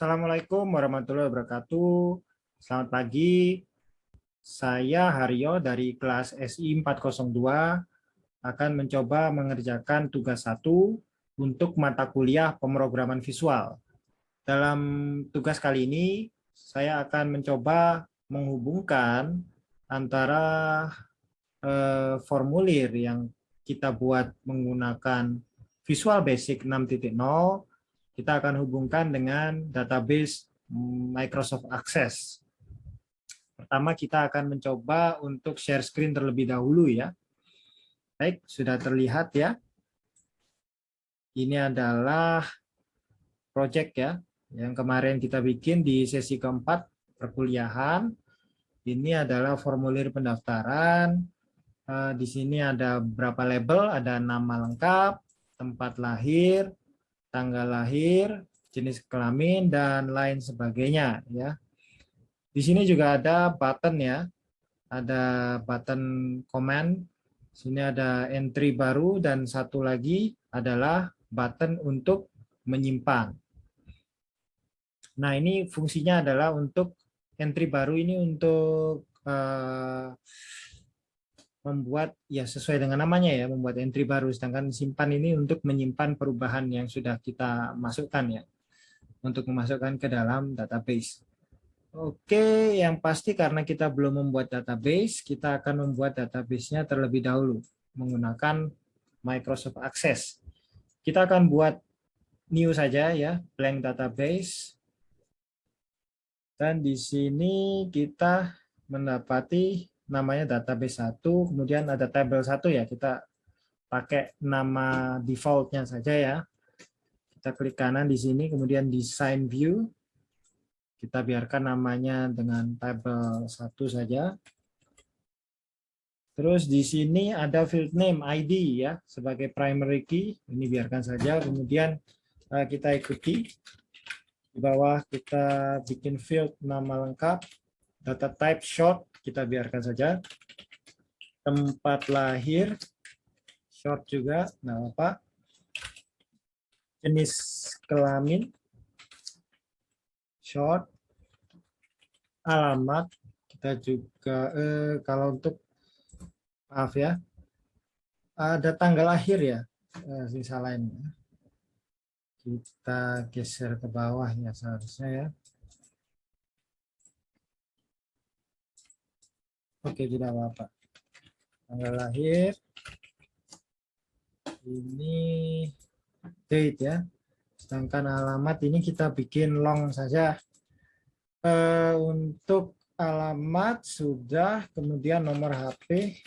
Assalamualaikum warahmatullahi wabarakatuh. Selamat pagi. Saya Haryo dari kelas SI 402 akan mencoba mengerjakan tugas satu untuk mata kuliah pemrograman visual. Dalam tugas kali ini, saya akan mencoba menghubungkan antara eh, formulir yang kita buat menggunakan Visual Basic 6.0 kita akan hubungkan dengan database Microsoft Access. Pertama kita akan mencoba untuk share screen terlebih dahulu ya. Baik, sudah terlihat ya. Ini adalah project ya, yang kemarin kita bikin di sesi keempat perkuliahan. Ini adalah formulir pendaftaran. Eh, di sini ada berapa label, ada nama lengkap, tempat lahir, tanggal lahir, jenis kelamin dan lain sebagainya ya. Di sini juga ada button ya. Ada button comment. Sini ada entry baru dan satu lagi adalah button untuk menyimpan. Nah, ini fungsinya adalah untuk entry baru ini untuk uh, membuat ya sesuai dengan namanya ya membuat entry baru sedangkan simpan ini untuk menyimpan perubahan yang sudah kita masukkan ya untuk memasukkan ke dalam database. Oke, yang pasti karena kita belum membuat database, kita akan membuat database-nya terlebih dahulu menggunakan Microsoft Access. Kita akan buat new saja ya, blank database. Dan di sini kita mendapati namanya database satu, kemudian ada table satu ya, kita pakai nama defaultnya saja ya. Kita klik kanan di sini, kemudian design view. Kita biarkan namanya dengan table satu saja. Terus di sini ada field name ID ya sebagai primary key. Ini biarkan saja. Kemudian eh, kita ikuti di bawah kita bikin field nama lengkap, data type short kita biarkan saja. Tempat lahir, short juga, nah apa? Jenis kelamin, short. Alamat, kita juga, eh, kalau untuk, maaf ya, ada tanggal lahir ya, eh, sisa lainnya. Kita geser ke bawah ya seharusnya ya. Oke, tidak apa-apa. Tanggal lahir. Ini date ya. Sedangkan alamat ini kita bikin long saja. Uh, untuk alamat sudah, kemudian nomor HP.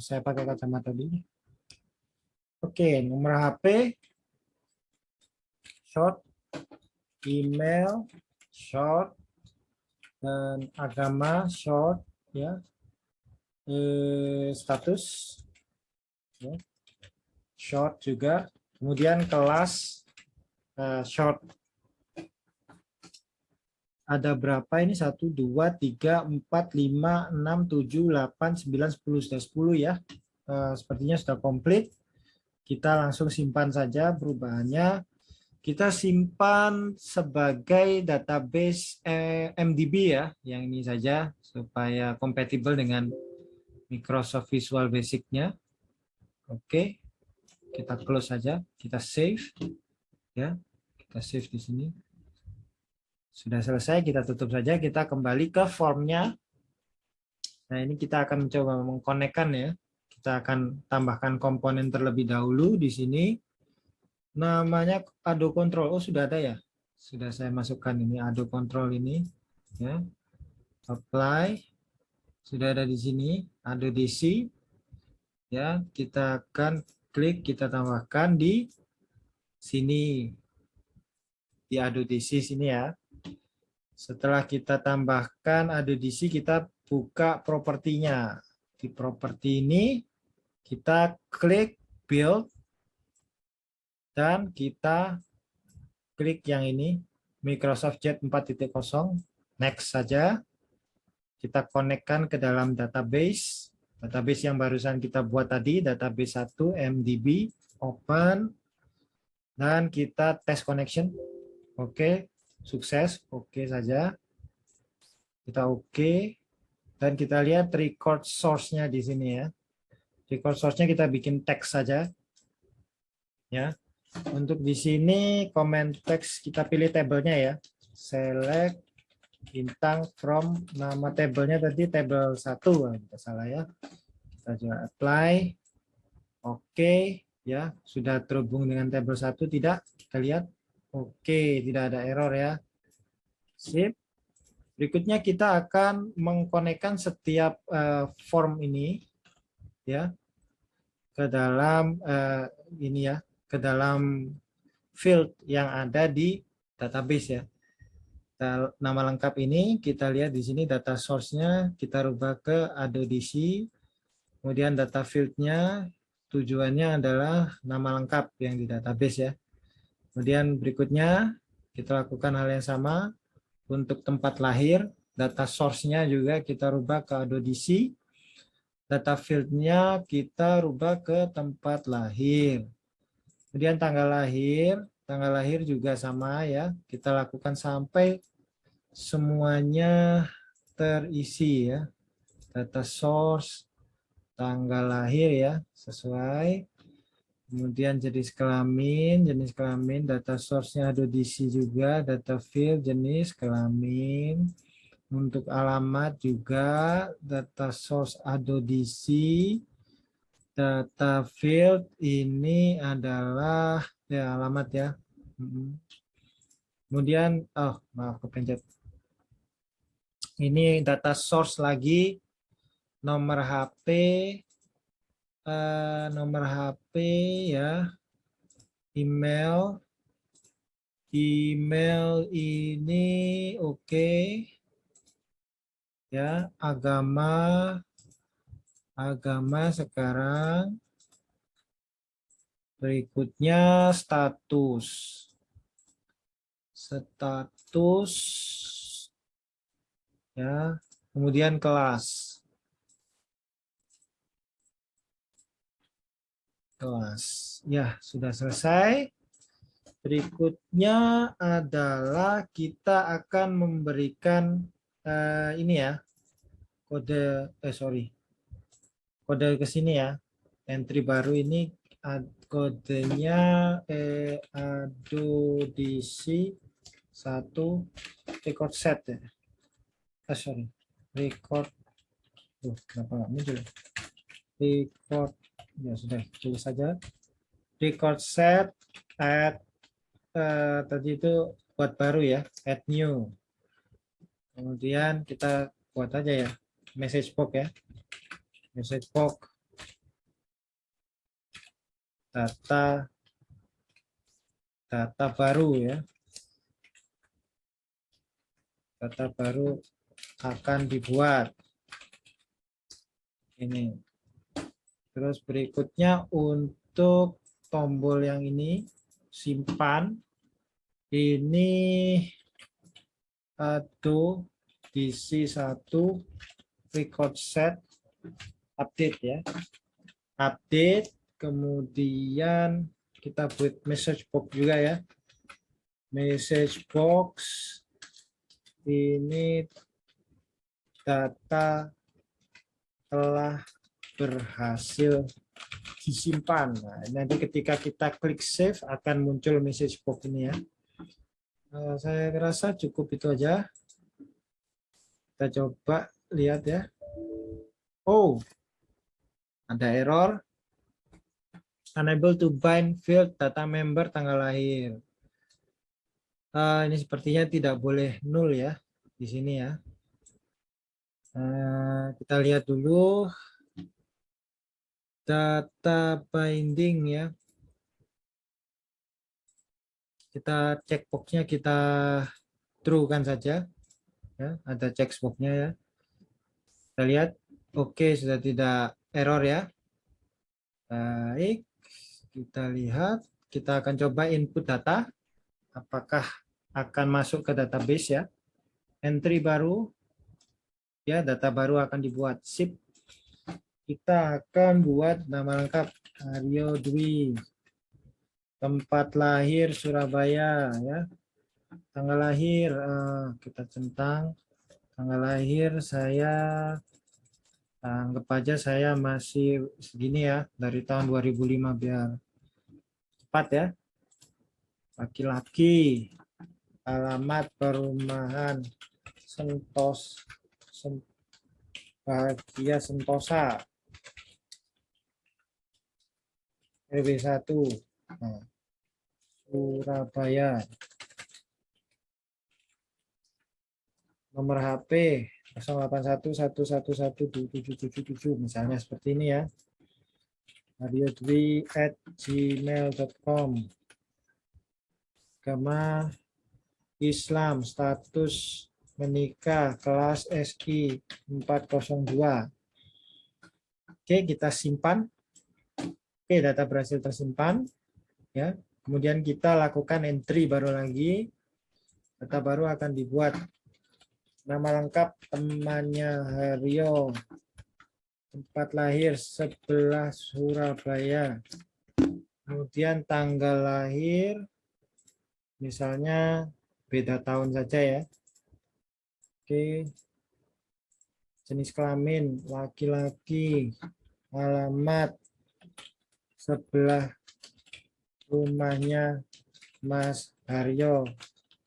Saya pakai kacamata dulu. Oke, nomor HP, short, email, short, dan agama short ya. Eh, status ya. short juga. Kemudian kelas uh, short. Ada berapa ini? Satu dua tiga empat lima enam tujuh delapan sembilan sepuluh. Sudah sepuluh ya. Uh, sepertinya sudah komplit. Kita langsung simpan saja perubahannya kita simpan sebagai database eh, MDB ya, yang ini saja supaya kompatibel dengan Microsoft Visual Basic-nya. Oke, kita close saja, kita save, ya, kita save di sini. Sudah selesai, kita tutup saja, kita kembali ke formnya. Nah ini kita akan mencoba mengkonekkan ya, kita akan tambahkan komponen terlebih dahulu di sini namanya Ado Control. Oh, sudah ada ya? Sudah saya masukkan ini Ado Control ini ya. Apply. Sudah ada di sini Ado DC. Ya, kita akan klik kita tambahkan di sini di Ado DC sini ya. Setelah kita tambahkan Ado DC, kita buka propertinya. Di properti ini kita klik build dan kita klik yang ini, Microsoft Jet 4.0, next saja. Kita konekkan ke dalam database, database yang barusan kita buat tadi, database 1, MDB, open. dan kita tes connection. Oke, sukses. Oke saja. Kita oke. Dan kita lihat record source-nya di sini ya. Record source-nya kita bikin teks saja. Ya. Untuk di sini comment text kita pilih tabelnya ya. Select bintang from nama tabelnya tadi table 1 kita salah ya. Kita juga apply. Oke ya sudah terhubung dengan tabel 1 tidak kita lihat oke tidak ada error ya sip berikutnya kita akan mengkonekkan setiap uh, form ini ya ke dalam uh, ini ya ke dalam field yang ada di database ya nama lengkap ini kita lihat di sini data source-nya kita rubah ke ADODC kemudian data field-nya tujuannya adalah nama lengkap yang di database ya. Kemudian berikutnya kita lakukan hal yang sama untuk tempat lahir, data source-nya juga kita rubah ke ADODC. Data field-nya kita rubah ke tempat lahir. Kemudian tanggal lahir, tanggal lahir juga sama ya. Kita lakukan sampai semuanya terisi ya. Data source, tanggal lahir ya sesuai kemudian jenis kelamin jenis kelamin data source-nya ada di sini juga data field jenis kelamin untuk alamat juga data source ada data field ini adalah ya alamat ya. Kemudian oh maaf kepencet. Ini data source lagi nomor HP, eh, nomor HP ya, email, email ini oke, okay. ya agama, agama sekarang, berikutnya status, status, ya kemudian kelas. kelas. Ya, sudah selesai. Berikutnya adalah kita akan memberikan uh, ini ya, kode, eh sorry, kode ke sini ya. Entry baru ini kodenya eh, adodc satu record set ya. Ah, sorry, record. Tuh, kenapa nggak muncul? Record ya sudah tulis saja record set add uh, tadi itu buat baru ya add new kemudian kita buat aja ya message box ya message box. Data. Data baru ya. Data baru akan dibuat. Ini. Terus berikutnya untuk tombol yang ini simpan. Ini atau DC1 record set update ya. Update kemudian kita buat message box juga ya. Message box ini data telah berhasil disimpan. Nah, nanti ketika kita klik save akan muncul message box ini ya. Uh, saya rasa cukup itu aja. Kita coba lihat ya. Oh, ada error. Unable to bind field data member tanggal lahir. Uh, ini sepertinya tidak boleh nul ya di sini ya. Uh, kita lihat dulu data binding ya. Kita checkboxnya kita true kan saja. Ya, ada checkboxnya ya. Kita lihat, oke okay, sudah tidak error ya. Baik, kita lihat, kita akan coba input data. Apakah akan masuk ke database ya. Entry baru, ya data baru akan dibuat. Sip, kita akan buat nama lengkap Aryo Dwi. tempat lahir Surabaya ya tanggal lahir uh, kita centang tanggal lahir saya anggap aja saya masih segini ya dari tahun 2005 biar cepat ya. Laki-laki alamat perumahan Sentos Sen, Bahagia Sentosa. RW 1 nah, Surabaya. Nomor HP 0811112777 misalnya seperti ini ya. Dwi at gmail.com Agama Islam status menikah kelas SI 402 Oke kita simpan. Oke data berhasil tersimpan ya. Kemudian kita lakukan entry baru lagi. Data baru akan dibuat Nama lengkap temannya Haryo. Tempat lahir sebelah Surabaya. Kemudian tanggal lahir, misalnya beda tahun saja ya. Oke. Jenis kelamin, laki-laki. Alamat, sebelah rumahnya Mas Haryo.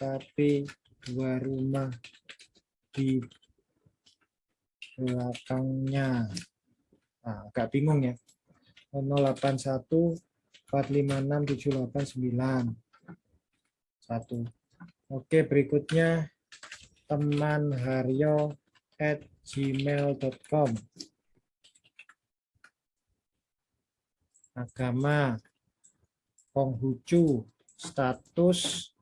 Tapi dua rumah di belakangnya. Nah, agak bingung ya. 081 456 789 1. Oke, berikutnya teman Haryo at gmail.com agama Konghucu status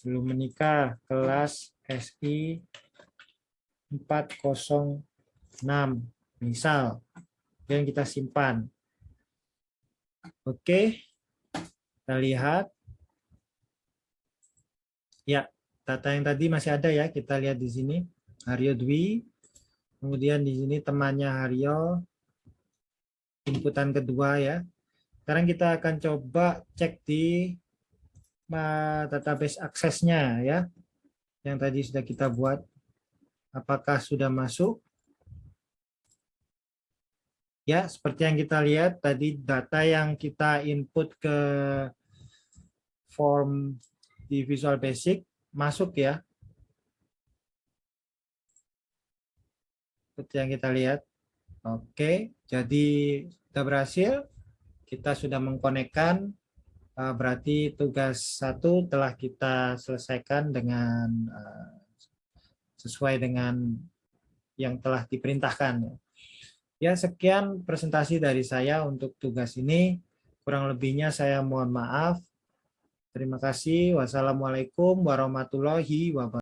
belum menikah kelas SI 406 misal yang kita simpan. Oke, kita lihat. Ya, data yang tadi masih ada ya, kita lihat di sini. Haryo Dwi, kemudian di sini temannya Haryo, inputan kedua ya. Sekarang kita akan coba cek di database aksesnya ya yang tadi sudah kita buat, apakah sudah masuk? Ya, seperti yang kita lihat tadi data yang kita input ke form di Visual Basic masuk ya. Seperti yang kita lihat. Oke, jadi sudah berhasil. Kita sudah mengkonekkan berarti tugas satu telah kita selesaikan dengan eh, sesuai dengan yang telah diperintahkan. Ya, sekian presentasi dari saya untuk tugas ini. Kurang lebihnya saya mohon maaf. Terima kasih. Wassalamualaikum warahmatullahi wabarakatuh.